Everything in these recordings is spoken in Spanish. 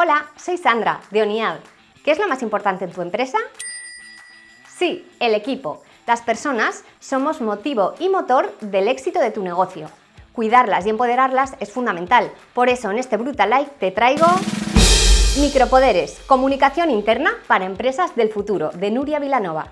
Hola, soy Sandra, de ONIAD. ¿Qué es lo más importante en tu empresa? Sí, el equipo. Las personas somos motivo y motor del éxito de tu negocio. Cuidarlas y empoderarlas es fundamental. Por eso en este Brutal Life te traigo... Micropoderes, comunicación interna para empresas del futuro, de Nuria Vilanova.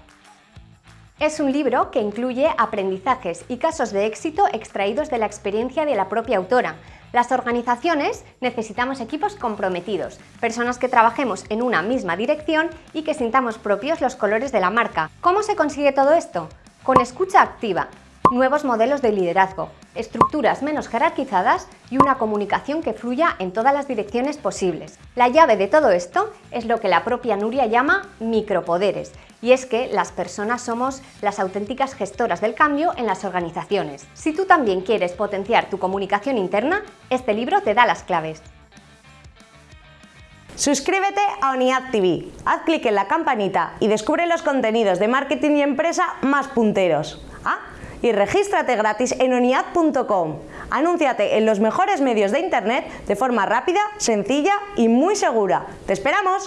Es un libro que incluye aprendizajes y casos de éxito extraídos de la experiencia de la propia autora. Las organizaciones necesitamos equipos comprometidos, personas que trabajemos en una misma dirección y que sintamos propios los colores de la marca. ¿Cómo se consigue todo esto? Con escucha activa, nuevos modelos de liderazgo, estructuras menos jerarquizadas y una comunicación que fluya en todas las direcciones posibles. La llave de todo esto es lo que la propia Nuria llama micropoderes, y es que las personas somos las auténticas gestoras del cambio en las organizaciones. Si tú también quieres potenciar tu comunicación interna, este libro te da las claves. Suscríbete a ONIAD TV, haz clic en la campanita y descubre los contenidos de marketing y empresa más punteros. Y regístrate gratis en oniad.com. Anúnciate en los mejores medios de internet de forma rápida, sencilla y muy segura. ¡Te esperamos!